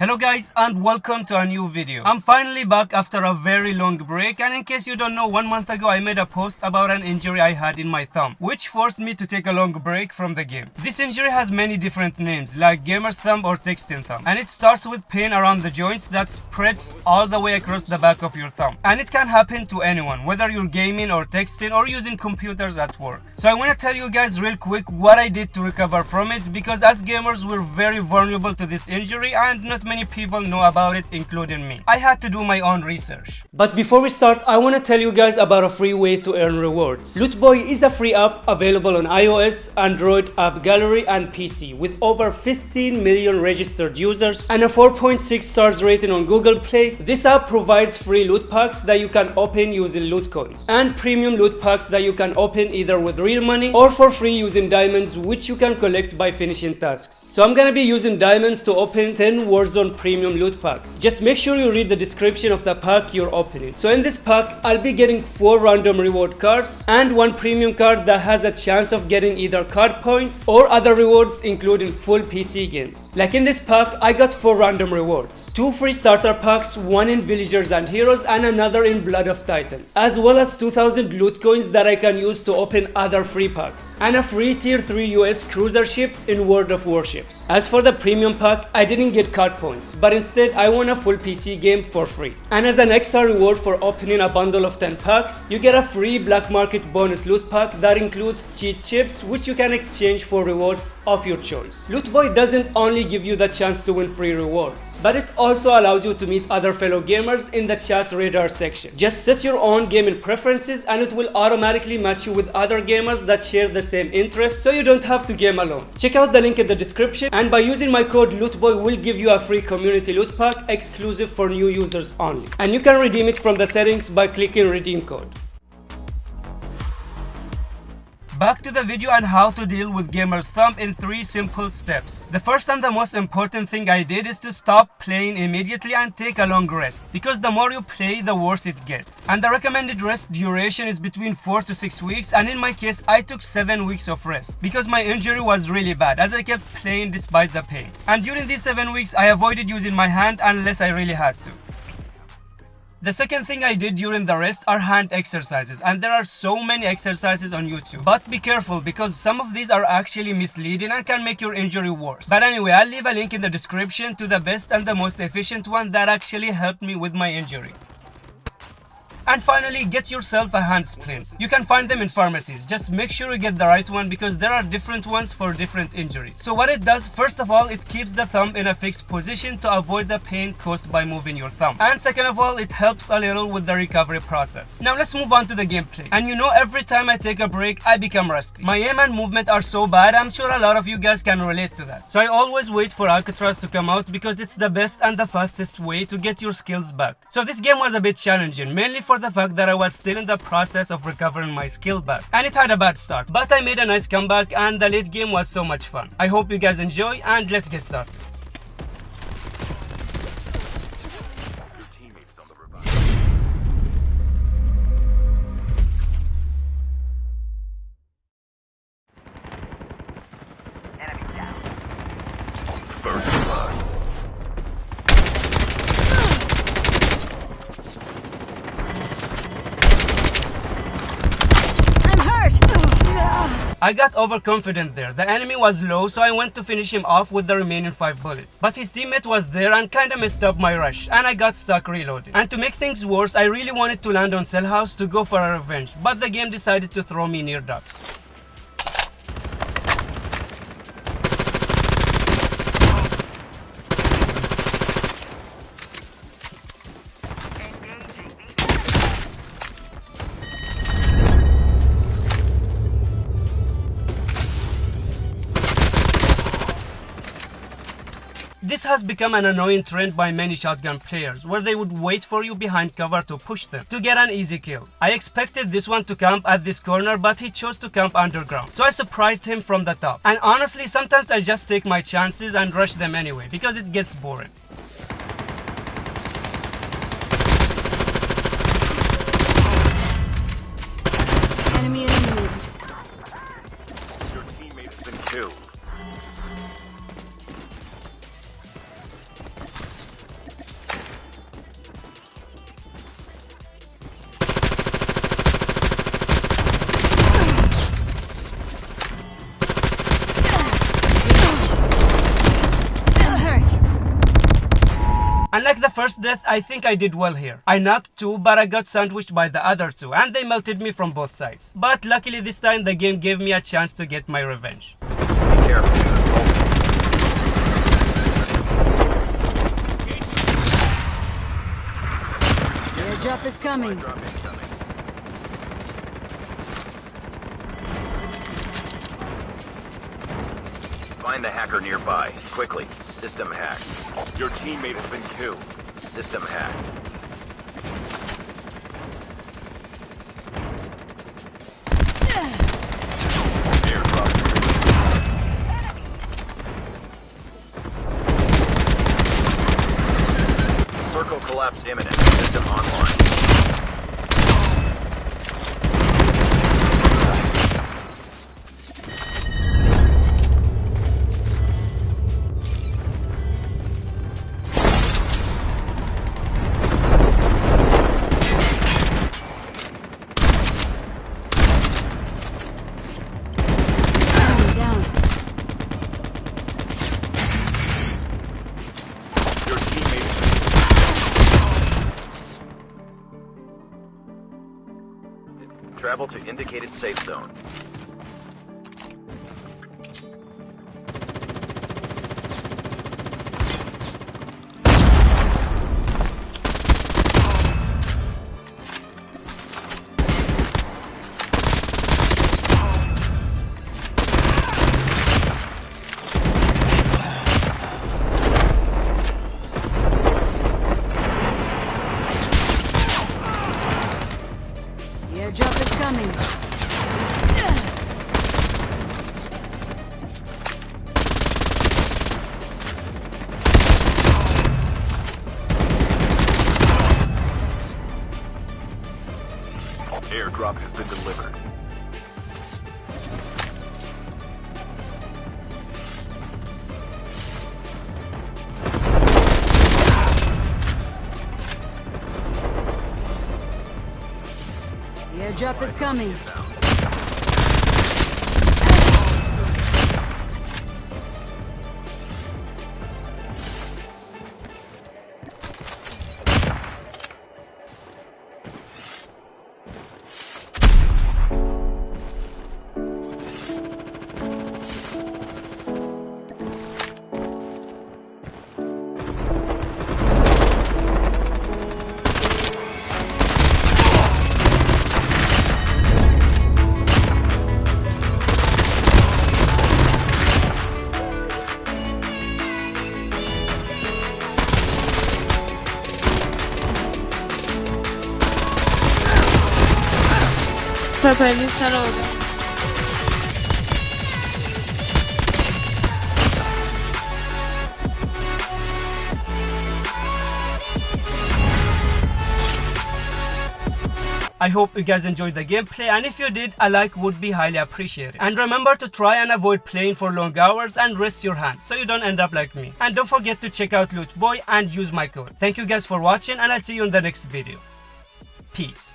Hello guys and welcome to a new video. I'm finally back after a very long break and in case you don't know one month ago I made a post about an injury I had in my thumb which forced me to take a long break from the game. This injury has many different names like gamer's thumb or texting thumb and it starts with pain around the joints that spreads all the way across the back of your thumb and it can happen to anyone whether you're gaming or texting or using computers at work. So I want to tell you guys real quick what I did to recover from it because as gamers we're very vulnerable to this injury and not many people know about it including me. I had to do my own research. But before we start, I want to tell you guys about a free way to earn rewards. Lootboy is a free app available on iOS, Android, App Gallery and PC with over 15 million registered users and a 4.6 stars rating on Google Play. This app provides free loot packs that you can open using loot coins and premium loot packs that you can open either with real money or for free using diamonds which you can collect by finishing tasks. So I'm gonna be using diamonds to open 10 Warzone premium loot packs. Just make sure you read the description of the pack you're opening. So in this pack, I'll be getting 4 random reward cards and one premium card that has a chance of getting either card points or other rewards including full PC games. Like in this pack, I got 4 random rewards. 2 free starter packs, one in Villagers and Heroes and another in Blood of Titans. As well as 2000 loot coins that I can use to open other free packs. And a free tier 3 US cruiser ship in World of Warships. As for the premium pack, I didn't get card points, but instead I won a full PC game for free. And as an extra reward for opening a bundle of 10 packs, you get a free black market bonus loot pack that includes cheat chips which you can exchange for rewards of your choice. Lootboy doesn't only give you the chance to win free rewards, but it also allows you to meet other fellow gamers in the chat radar section. Just set your own gaming preferences and it will automatically match you with other gamers that share the same interests so you don't have to game alone. Check out the link in the description and by using my code LOOTBOY will give you a free community loot pack exclusive for new users only. And you can redeem it from the settings by clicking redeem code. Back to the video on how to deal with gamer's thumb in 3 simple steps. The first and the most important thing I did is to stop playing immediately and take a long rest. Because the more you play, the worse it gets. And the recommended rest duration is between 4 to 6 weeks and in my case, I took 7 weeks of rest. Because my injury was really bad as I kept playing despite the pain. And during these 7 weeks, I avoided using my hand unless I really had to. The second thing I did during the rest are hand exercises and there are so many exercises on YouTube. But be careful because some of these are actually misleading and can make your injury worse. But anyway, I'll leave a link in the description to the best and the most efficient one that actually helped me with my injury. And finally, get yourself a hand splint. You can find them in pharmacies. Just make sure you get the right one because there are different ones for different injuries. So what it does, first of all, it keeps the thumb in a fixed position to avoid the pain caused by moving your thumb. And second of all, it helps a little with the recovery process. Now let's move on to the gameplay. And you know, every time I take a break, I become rusty. My aim and movement are so bad, I'm sure a lot of you guys can relate to that. So I always wait for Alcatraz to come out because it's the best and the fastest way to get your skills back. So this game was a bit challenging, mainly for the fact that I was still in the process of recovering my skill back. And it had a bad start, but I made a nice comeback and the late game was so much fun. I hope you guys enjoy and let's get started. I got overconfident there. The enemy was low, so I went to finish him off with the remaining 5 bullets. But his teammate was there and kinda messed up my rush, and I got stuck reloading. And to make things worse, I really wanted to land on Cell House to go for a revenge, but the game decided to throw me near docks. This has become an annoying trend by many shotgun players, where they would wait for you behind cover to push them, to get an easy kill. I expected this one to camp at this corner, but he chose to camp underground, so I surprised him from the top. And honestly, sometimes I just take my chances and rush them anyway, because it gets boring. First death, I think I did well here. I knocked two, but I got sandwiched by the other two, and they melted me from both sides. But luckily this time the game gave me a chance to get my revenge. Be careful. Airdrop is coming. Find the hacker nearby. Quickly. System hacked. Your teammate has been killed. System hacked. Travel to indicated safe zone. Coming. Airdrop has been delivered. Airdrop is coming. I hope you guys enjoyed the gameplay and if you did, a like would be highly appreciated. And remember to try and avoid playing for long hours and rest your hands so you don't end up like me. And don't forget to check out Loot Boy and use my code. Thank you guys for watching and I'll see you in the next video. Peace.